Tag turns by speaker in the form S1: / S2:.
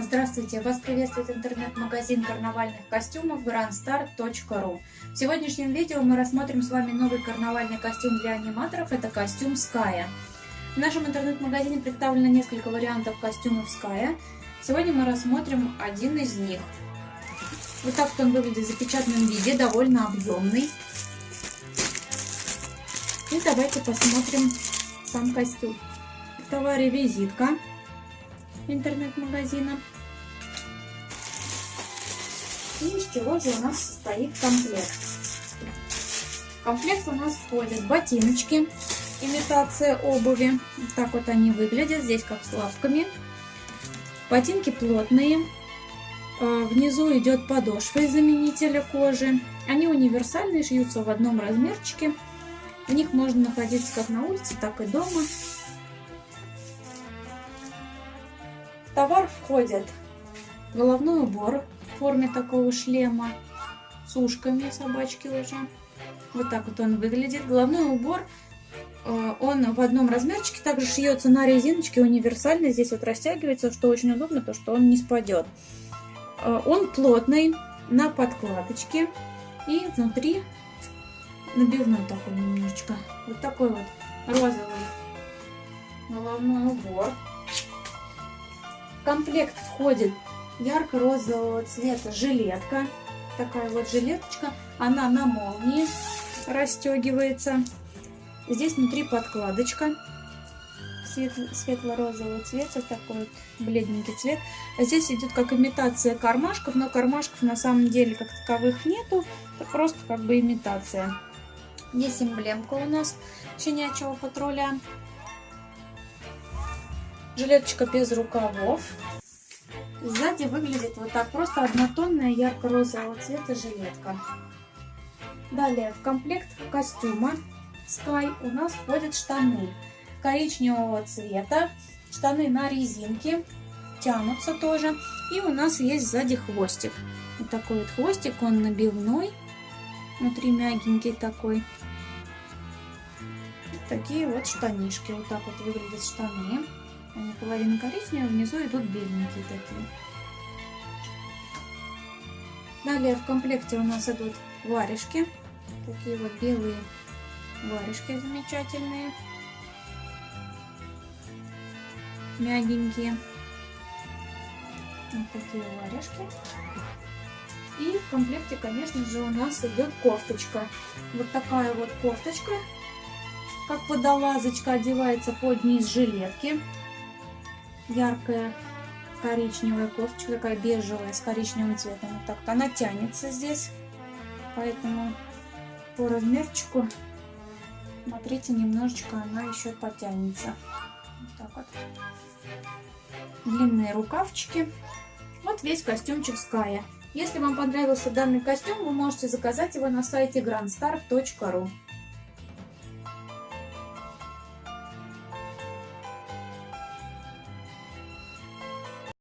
S1: Здравствуйте! Вас приветствует интернет-магазин карнавальных костюмов grandstar.ru В сегодняшнем видео мы рассмотрим с вами новый карнавальный костюм для аниматоров. Это костюм Ская. В нашем интернет-магазине представлено несколько вариантов костюмов Ская. Сегодня мы рассмотрим один из них. Вот так вот он выглядит в запечатанном виде, довольно объемный. И давайте посмотрим сам костюм. В визитка интернет-магазина. И из чего же у нас состоит комплект? В комплект у нас входят ботиночки, имитация обуви. Так вот они выглядят, здесь как с лапками. Ботинки плотные. А, внизу идет подошва из заменителя кожи. Они универсальные, шьются в одном размерчике. В них можно находиться как на улице, так и дома. Товар входит головной убор в форме такого шлема с ушками собачки уже. Вот так вот он выглядит. Головной убор, э, он в одном размерчике, также шьется на резиночке, универсальный. Здесь вот растягивается, что очень удобно, то что он не спадет. Э, он плотный, на подкладочке и внутри набивной такой немножечко. Вот такой вот розовый головной убор комплект входит ярко-розового цвета жилетка. Такая вот жилеточка. Она на молнии расстегивается. Здесь внутри подкладочка светло-розового цвета, такой бледненький цвет. Здесь идет как имитация кармашков, но кармашков на самом деле как таковых нету. Это просто как бы имитация. Здесь эмблемка у нас щенячьего патруля. Жилеточка без рукавов. Сзади выглядит вот так. Просто однотонная ярко-розового цвета жилетка. Далее в комплект костюма Sky у нас входят штаны коричневого цвета. Штаны на резинке. Тянутся тоже. И у нас есть сзади хвостик. Вот такой вот хвостик. Он набивной. Внутри мягенький такой. Такие вот штанишки. Вот так вот выглядят штаны. Они половина коричневые, внизу идут беленькие такие. Далее в комплекте у нас идут варежки. Такие вот белые варежки замечательные. Мягенькие. Вот такие варежки. И в комплекте, конечно же, у нас идет кофточка. Вот такая вот кофточка, как водолазочка, одевается под низ жилетки яркая коричневая кофточка, такая бежевая с коричневым цветом. Вот так вот она тянется здесь, поэтому по размерчику, смотрите, немножечко она еще потянется. Вот так вот. Длинные рукавчики. Вот весь костюмчик Ская. Если вам понравился данный костюм, вы можете заказать его на сайте grandstar.ru.